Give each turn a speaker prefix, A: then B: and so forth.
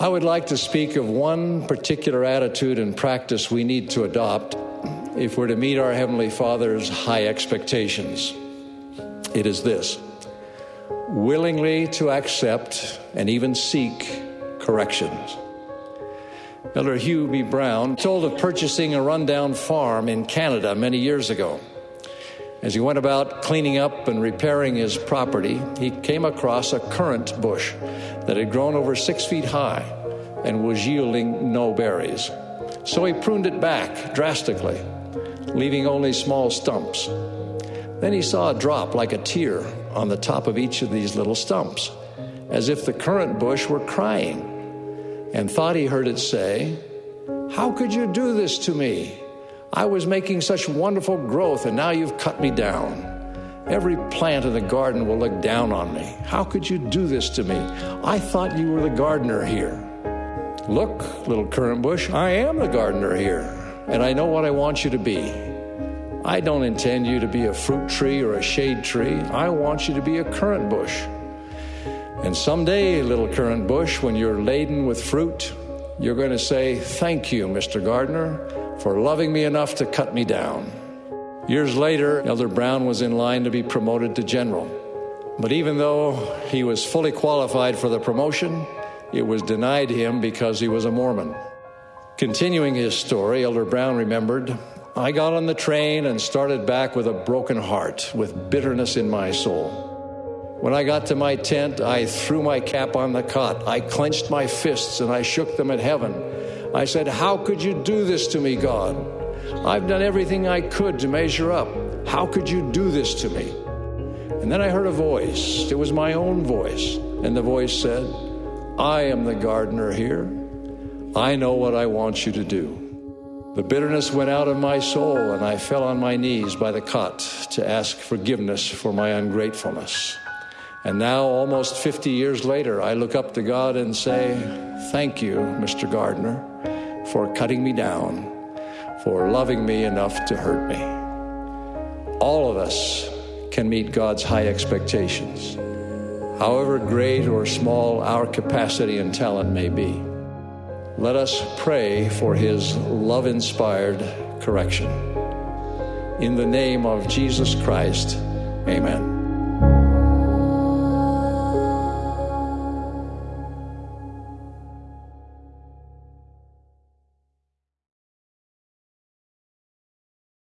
A: I would like to speak of one particular attitude and practice we need to adopt if we're to meet our Heavenly Father's high expectations. It is this willingly to accept and even seek corrections. Elder Hugh B. Brown told of purchasing a rundown farm in Canada many years ago. As he went about cleaning up and repairing his property, he came across a currant bush that had grown over six feet high and was yielding no berries. So he pruned it back drastically, leaving only small stumps. Then he saw a drop like a tear on the top of each of these little stumps, as if the currant bush were crying, and thought he heard it say, How could you do this to me? I was making such wonderful growth, and now you've cut me down. Every plant in the garden will look down on me. How could you do this to me? I thought you were the gardener here. Look, little currant bush, I am the gardener here, and I know what I want you to be. I don't intend you to be a fruit tree or a shade tree. I want you to be a currant bush. And someday, little currant bush, when you're laden with fruit, you're going to say, Thank you, Mr. Gardener, for loving me enough to cut me down. Years later, Elder Brown was in line to be promoted to general. But even though he was fully qualified for the promotion, it was denied him because he was a Mormon. Continuing his story, Elder Brown remembered I got on the train and started back with a broken heart, with bitterness in my soul. When I got to my tent, I threw my cap on the cot. I clenched my fists and I shook them at heaven. I said, How could you do this to me, God? I've done everything I could to measure up. How could you do this to me? And then I heard a voice. It was my own voice. And the voice said, I am the gardener here. I know what I want you to do. The bitterness went out of my soul, and I fell on my knees by the cot to ask forgiveness for my ungratefulness. And now, almost 50 years later, I look up to God and say, Thank you, Mr. Gardener, for cutting me down, for loving me enough to hurt me. All of us can meet God's high expectations, however great or small our capacity and talent may be. Let us pray for his love inspired correction. In the name of Jesus Christ, amen.